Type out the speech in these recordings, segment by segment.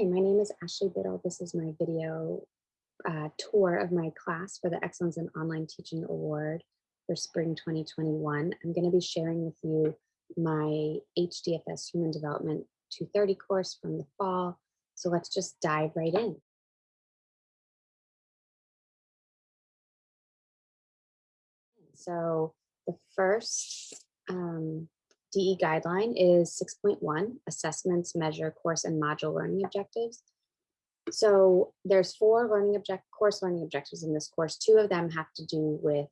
Hi, my name is Ashley Biddle. This is my video uh, tour of my class for the Excellence in Online Teaching Award for Spring 2021. I'm going to be sharing with you my HDFS Human Development 230 course from the fall. So let's just dive right in. So the first um, DE guideline is 6.1, assessments, measure, course, and module learning objectives. So there's four learning object course learning objectives in this course. Two of them have to do with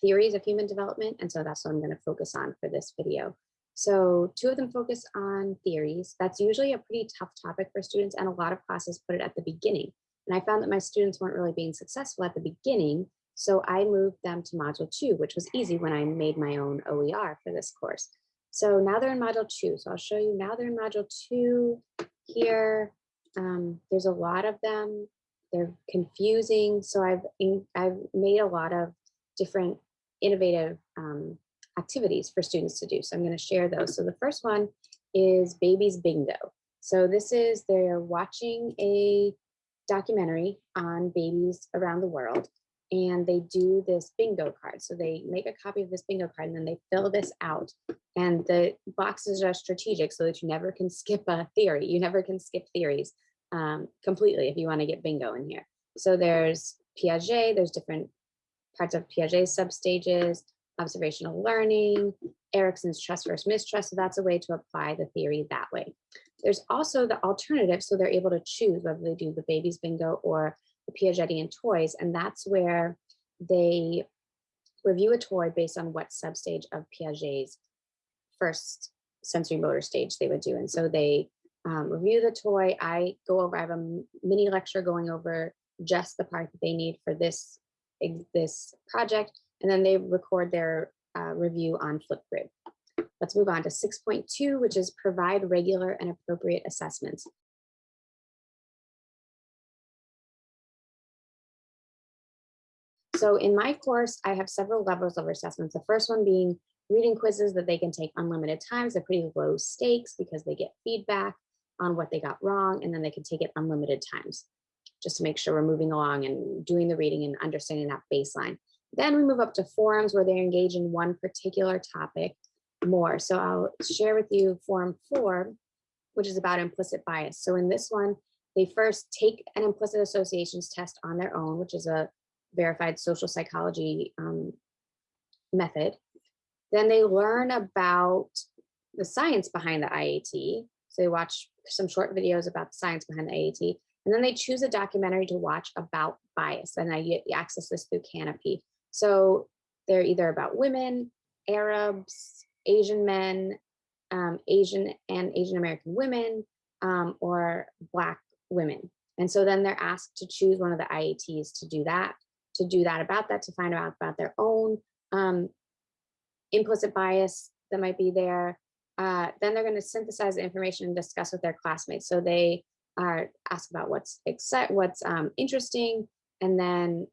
theories of human development. And so that's what I'm going to focus on for this video. So two of them focus on theories. That's usually a pretty tough topic for students and a lot of classes put it at the beginning. And I found that my students weren't really being successful at the beginning. So I moved them to module two, which was easy when I made my own OER for this course. So now they're in module two. So I'll show you now they're in module two here. Um, there's a lot of them. They're confusing. So I've, I've made a lot of different innovative um, activities for students to do. So I'm going to share those. So the first one is Babies Bingo. So this is they're watching a documentary on babies around the world and they do this bingo card. So they make a copy of this bingo card and then they fill this out. And the boxes are strategic so that you never can skip a theory. You never can skip theories um, completely if you want to get bingo in here. So there's Piaget, there's different parts of Piaget's substages, observational learning, Erikson's trust versus mistrust. So that's a way to apply the theory that way. There's also the alternative. So they're able to choose whether they do the baby's bingo or the Piagetian toys. And that's where they review a toy based on what substage of Piaget's first sensory motor stage they would do. And so they um, review the toy. I go over, I have a mini lecture going over just the part that they need for this, this project. And then they record their uh, review on Flipgrid. Let's move on to 6.2, which is provide regular and appropriate assessments. So in my course, I have several levels of assessments. The first one being reading quizzes that they can take unlimited times. They're pretty low stakes because they get feedback on what they got wrong, and then they can take it unlimited times just to make sure we're moving along and doing the reading and understanding that baseline. Then we move up to forums where they engage in one particular topic more. So I'll share with you forum four, which is about implicit bias. So in this one, they first take an implicit associations test on their own, which is a verified social psychology um, method. Then they learn about the science behind the IAT. So they watch some short videos about the science behind the IAT, and then they choose a documentary to watch about bias. And I get access this through Kanopy. So they're either about women, Arabs, Asian men, um, Asian and Asian American women, um, or Black women. And so then they're asked to choose one of the IATs to do that to do that about that, to find out about their own um, implicit bias that might be there. Uh, then they're going to synthesize the information and discuss with their classmates. So they are asked about what's excite, what's um, interesting, and then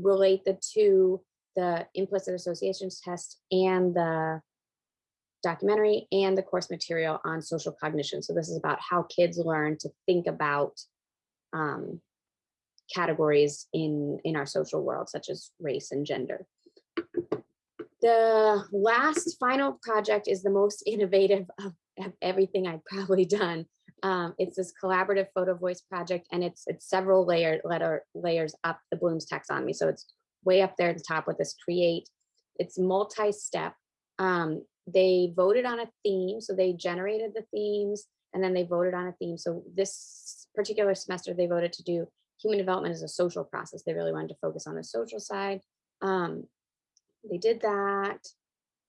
relate the two, the implicit associations test and the documentary and the course material on social cognition. So this is about how kids learn to think about um, categories in, in our social world, such as race and gender. The last final project is the most innovative of, everything I've probably done. Um, it's this collaborative photo voice project, and it's it's several layer letter layers up the Bloom's taxonomy. So it's way up there at the top with this create. It's multi-step. Um, they voted on a theme, so they generated the themes, and then they voted on a theme. So this particular semester, they voted to do human development is a social process. They really wanted to focus on the social side. Um, they did that.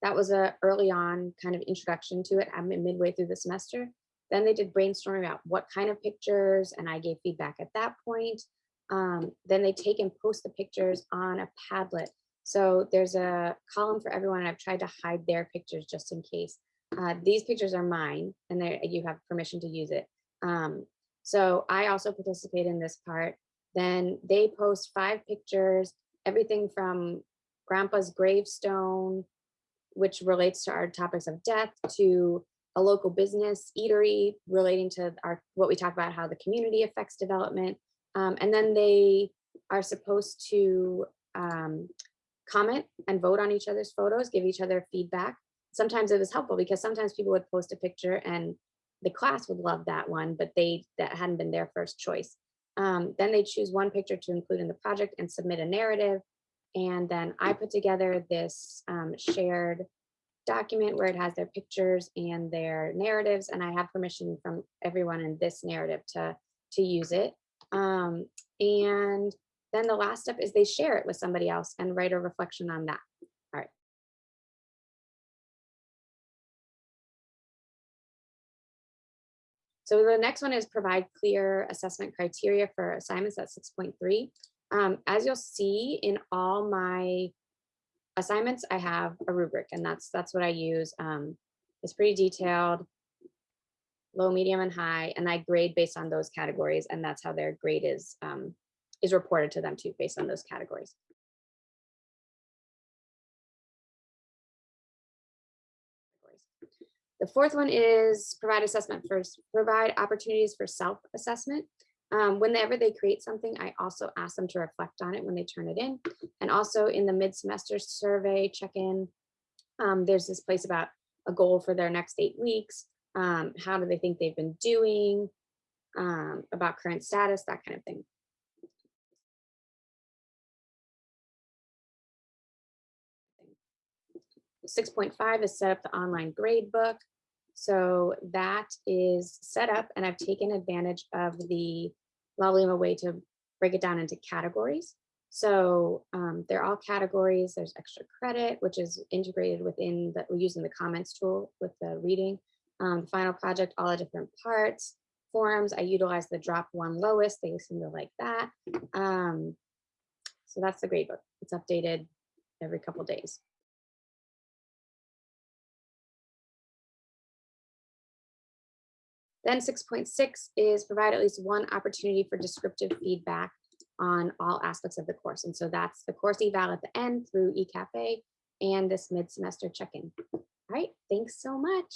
That was a early on kind of introduction to it. I'm midway through the semester. Then they did brainstorming about what kind of pictures, and I gave feedback at that point. Um, then they take and post the pictures on a Padlet. So there's a column for everyone, and I've tried to hide their pictures just in case. Uh, these pictures are mine, and you have permission to use it. Um, so I also participate in this part. Then they post five pictures, everything from grandpa's gravestone, which relates to our topics of death, to a local business eatery relating to our what we talk about how the community affects development. Um, and then they are supposed to um, comment and vote on each other's photos, give each other feedback. Sometimes it was helpful because sometimes people would post a picture and the class would love that one, but they that hadn't been their first choice. Um, then they choose one picture to include in the project and submit a narrative. And then I put together this um, shared document where it has their pictures and their narratives. And I have permission from everyone in this narrative to, to use it. Um, and then the last step is they share it with somebody else and write a reflection on that. All right. So the next one is provide clear assessment criteria for assignments at 6.3. Um, as you'll see in all my assignments, I have a rubric and that's that's what I use. Um, it's pretty detailed, low, medium, and high, and I grade based on those categories, and that's how their grade is um, is reported to them too, based on those categories. The fourth one is provide assessment first, provide opportunities for self-assessment. Um, whenever they create something, I also ask them to reflect on it when they turn it in. And also in the mid-semester survey check-in, um, there's this place about a goal for their next eight weeks. Um, how do they think they've been doing, um, about current status, that kind of thing. 6.5 is set up the online grade book. So that is set up and I've taken advantage of the Laulima way to break it down into categories. So um, they're all categories. There's extra credit, which is integrated within the, we're using the comments tool with the reading. Um, final project, all the different parts. Forums, I utilize the drop one lowest. They seem to like that. Um, so that's the grade book. It's updated every couple days. Then 6.6 is provide at least one opportunity for descriptive feedback on all aspects of the course. And so that's the course eval at the end through eCafe and this mid-semester check-in. All right, thanks so much.